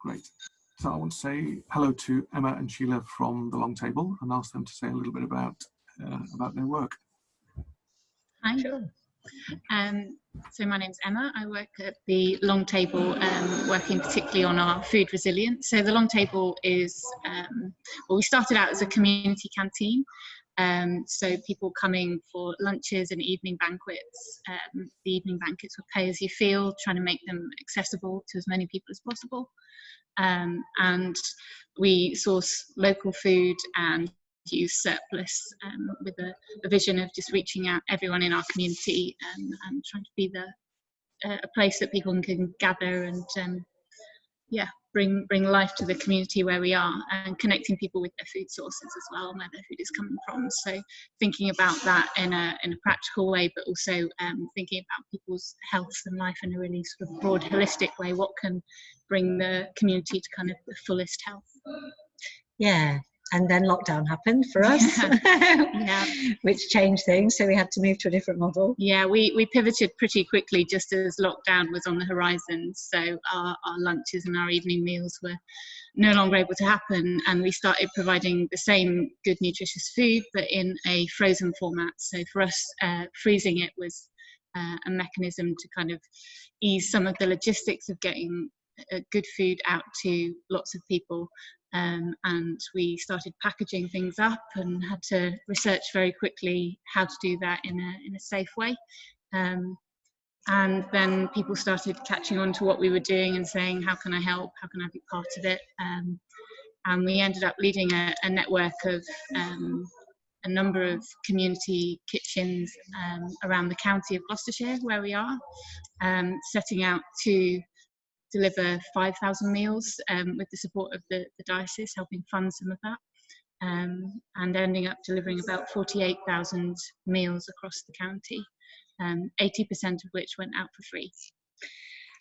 Great. So I want to say hello to Emma and Sheila from the Long Table and ask them to say a little bit about uh, about their work. Hi. Sure. Um, so my name's Emma. I work at the Long Table, um, working particularly on our food resilience. So the Long Table is, um, well, we started out as a community canteen. Um, so people coming for lunches and evening banquets. Um, the evening banquets were pay as you feel, trying to make them accessible to as many people as possible. Um, and we source local food and use surplus um, with a, a, vision of just reaching out everyone in our community um, and trying to be the uh, a place that people can gather and um, yeah bring bring life to the community where we are and connecting people with their food sources as well and where their food is coming from. So thinking about that in a in a practical way but also um, thinking about people's health and life in a really sort of broad holistic way what can bring the community to kind of the fullest health. Yeah and then lockdown happened for us yeah. which changed things so we had to move to a different model. Yeah we we pivoted pretty quickly just as lockdown was on the horizon so our, our lunches and our evening meals were no longer able to happen and we started providing the same good nutritious food but in a frozen format. So for us uh, freezing it was uh, a mechanism to kind of ease some of the logistics of getting uh, good food out to lots of people um, and we started packaging things up and had to research very quickly how to do that in a, in a safe way. Um, and then people started catching on to what we were doing and saying, how can I help? How can I be part of it? Um, and we ended up leading a, a network of um, a number of community kitchens um, around the county of Gloucestershire where we are, um, setting out to deliver 5,000 meals um, with the support of the, the, diocese, helping fund some of that, um, and ending up delivering about 48,000 meals across the county, 80% um, of which went out for free.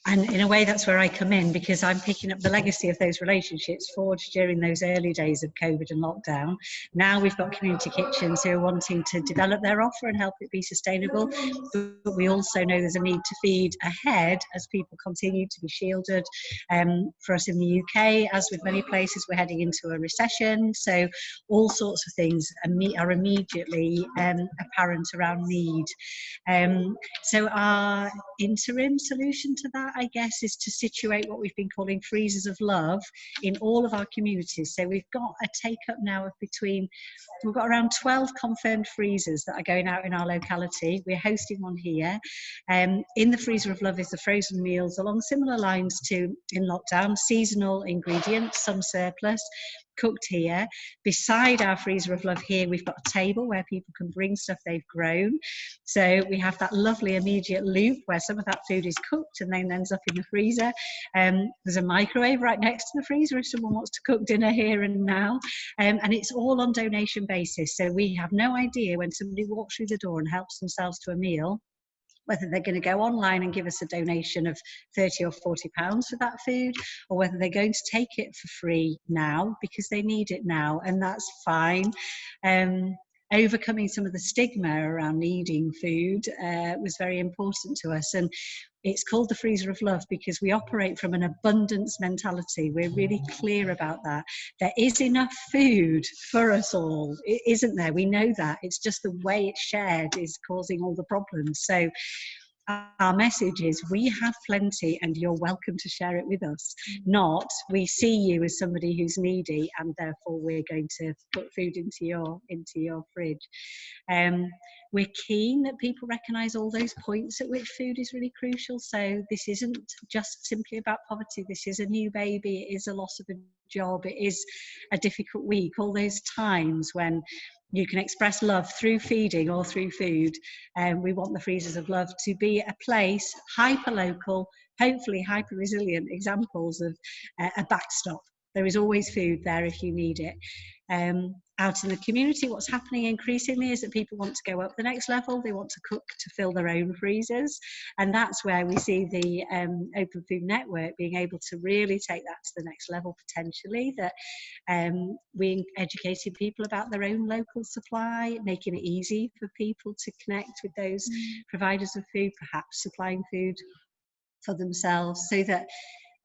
And in a way, that's where I come in because I'm picking up the legacy of those relationships forged during those early days of COVID and lockdown. Now we've got community kitchens who are wanting to develop their offer and help it be sustainable. But we also know there's a need to feed ahead as people continue to be shielded. Um, for us in the UK, as with many places, we're heading into a recession. So all sorts of things are immediately um, apparent around need. Um, so our interim solution to that that, I guess, is to situate what we've been calling freezers of love in all of our communities. So we've got a take up now of between, we've got around 12 confirmed freezers that are going out in our locality. We're hosting one here. Um, in the freezer of love is the frozen meals along similar lines to in lockdown, seasonal ingredients, some surplus, cooked here. Beside our freezer of love here, we've got a table where people can bring stuff they've grown. So we have that lovely immediate loop where some of that food is cooked and then ends up in the freezer. Um, there's a microwave right next to the freezer if someone wants to cook dinner here and now. Um, and it's all on donation basis. So we have no idea when somebody walks through the door and helps themselves to a meal whether they're going to go online and give us a donation of 30 or 40 pounds for that food or whether they're going to take it for free now because they need it now and that's fine. Um, overcoming some of the stigma around needing food uh, was very important to us and it's called the freezer of love because we operate from an abundance mentality. We're really clear about that. There is enough food for us all, is isn't there? We know that. It's just the way it's shared is causing all the problems. So our message is we have plenty and you're welcome to share it with us. Not we see you as somebody who's needy and therefore we're going to put food into your into your fridge. Um, we're keen that people recognize all those points at which food is really crucial. So this isn't just simply about poverty. This is a new baby. It is a loss of a job. It is a difficult week. All those times when you can express love through feeding or through food. And um, we want the freezers of love to be a place, hyper local, hopefully hyper resilient examples of uh, a backstop. There is always food there if you need it um, out in the community, what's happening increasingly is that people want to go up the next level. They want to cook to fill their own freezers. And that's where we see the um, Open Food Network being able to really take that to the next level potentially, that um, we educating people about their own local supply, making it easy for people to connect with those mm. providers of food, perhaps supplying food for themselves so that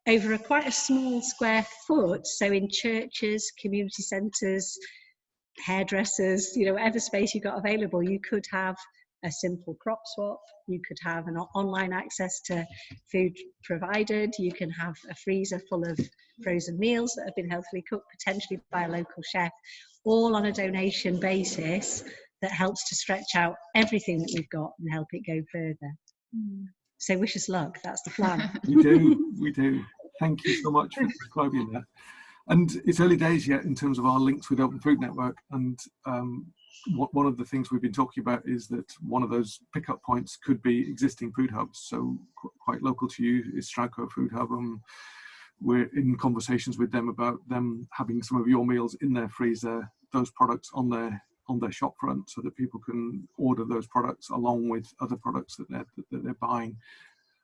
over a quite a small square foot. So in churches, community centres, hairdressers, you know, whatever space you've got available, you could have a simple crop swap. You could have an online access to food provided. You can have a freezer full of frozen meals that have been healthily cooked, potentially by a local chef, all on a donation basis that helps to stretch out everything that we've got and help it go further. Mm. So wish us luck. That's the plan. We do, we do. Thank you so much for describing that. And it's early days yet in terms of our links with Open Food Network. And um, one of the things we've been talking about is that one of those pickup points could be existing food hubs. So qu- quite local to you is Stroudco Food Hub. And we're in conversations with them about them having some of your meals in their freezer, those products on their on their shop front so that people can order those products along with other products that they're, that they're buying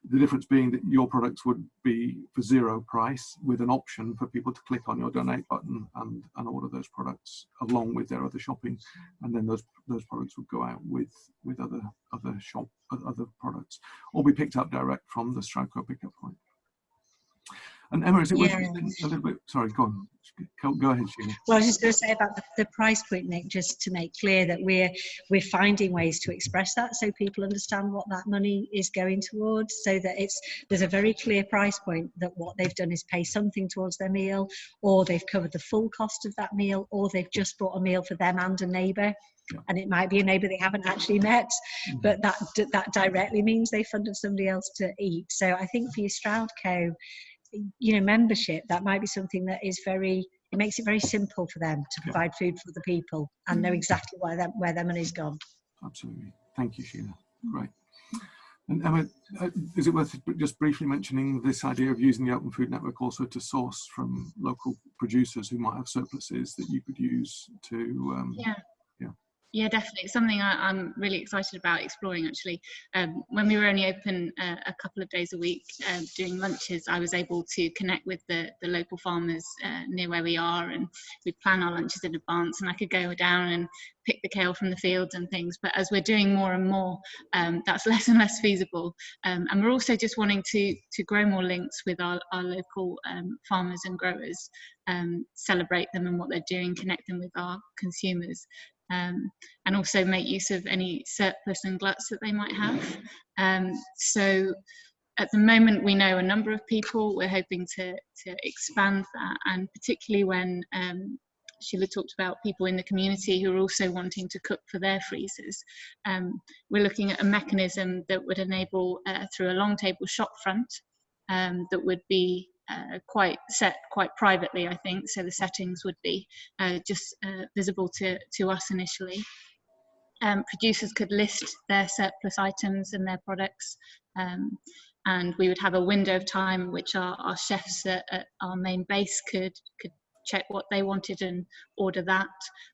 the difference being that your products would be for zero price with an option for people to click on your donate button and, and order those products along with their other shopping. And then those those products would go out with with other other shop other products or be picked up direct from the Stroudco pickup point and Emma is it worth Yeah. a little bit sorry go on go, ahead Sheila Well, I was just going to say about the, the price point, Nick, just to make clear that we're we're finding ways to express that so people understand what that money is going towards. So that it's there's a very clear price point that what they've done is pay something towards their meal, or they've covered the full cost of that meal, or they've just bought a meal for them and a neighbour. Yeah. And it might be a neighbour they haven't actually met, Mhm. but that that directly means they funded somebody else to eat. So I think for your Stroudco, you know, membership, that might be something that is very, it makes it very simple for them to Yeah. provide food for the people and know exactly where, them, where their money's gone. absolutely thank you Sheila great and Emma uh, is it worth just briefly mentioning this idea of using the open food network also to source from local producers who might have surpluses that you could use to um, Yeah. Yeah. Definitely. It's something I, I'm really excited about exploring actually. Um, when we were only open uh, a couple of days a week um, doing lunches, I was able to connect with the, the local farmers uh, near where we are and we plan our lunches in advance and I could go down and pick the kale from the fields and things. But as we're doing more and more, um, that's less and less feasible. Um, and we're also just wanting to, to grow more links with our, our local um, farmers and growers, um, celebrate them and what they're doing, connect them with our consumers um, and also make use of any surplus and gluts that they might have. Um, so at the moment we know a number of people, we're hoping to, to expand that and particularly when um, Sheila talked about people in the community who are also wanting to cook for their freezers. Um, we're looking at a mechanism that would enable uh, through a long table shop front um, that would be uh, quite set quite privately, I think. So the settings would be uh, just uh, visible to, to us initially. Um, producers could list their surplus items and their products, um, and we would have a window of time which our, our chefs at, at our main base could could check what they wanted and order that,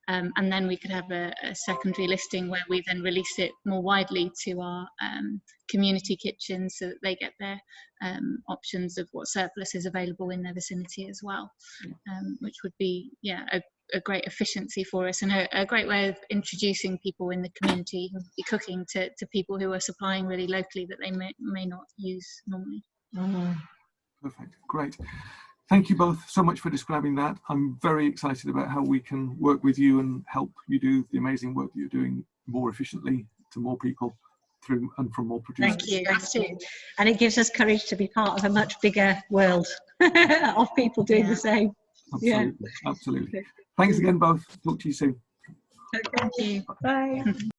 um, and then we could have a, a, secondary listing where we then release it more widely to our um, community kitchens so that they get their um, options of what surplus is available in their vicinity as well, um, which would be yeah a, a great efficiency for us and a, a, great way of introducing people in the community who be cooking to, to people who are supplying really locally that they may, may not use normally. Mm. Perfect, great. Thank you both so much for describing that. I'm very excited about how we can work with you and help you do the amazing work that you're doing more efficiently to more people through and from more producers. Thank you. Thank you. And it gives us courage to be part of a much bigger world of people doing Yeah. the same. Absolutely, absolutely. Thanks again both. Talk to you soon. Thank you. Bye.